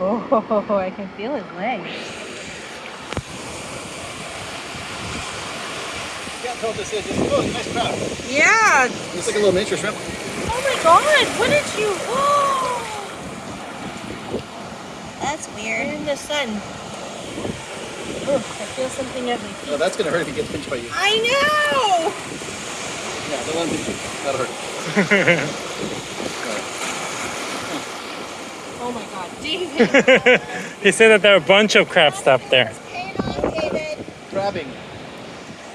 Oh, I can feel his legs. can't tell what this is. Oh, it's a nice crab. Yeah. It's like a little miniature shrimp. Oh my god, what did you? Oh. That's weird. in the sun. Oh, I feel something at my feet. No, that's gonna hurt if he gets pinched by you. I know! Yeah, don't let him pinch you. That'll hurt. Oh my god, David! he said that there are a bunch of crab stuff there. Pain on David. Crabbing.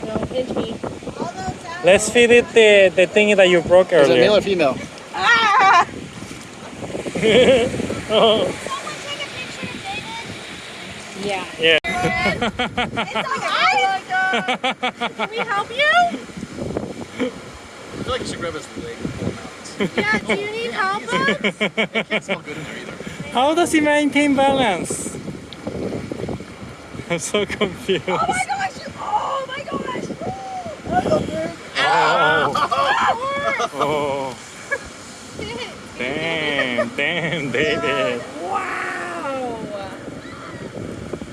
no, pinch me. All those out. Let's feed it the, the thingy that you broke Is it male or female? Ah! oh, Someone take a picture of David. Yeah. yeah. It's alright. Can we help you? I feel like you should grab his leg and pull him out. Yeah, do you need help? It can't smell good in there either. How does he maintain balance? I'm so confused. Oh my gosh! Oh my gosh! Oh. Oh. oh. Damn, damn, David. Wow!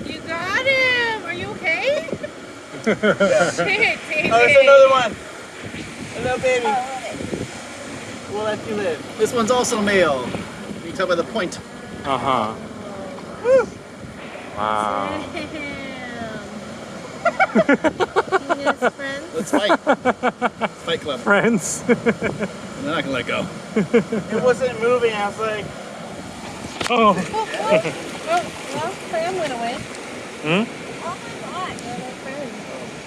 You got him! Are you okay? Shit, David. Oh, there's another one. Hello, baby. Oh, we'll let you live. This one's also male. You can tell by the point. Uh huh. Wow. Yes, friends. Let's fight. fight club. Friends. I'm not gonna let go. It wasn't moving. I was like, oh. Oh, well, Sam went away. Hmm? Oh my god!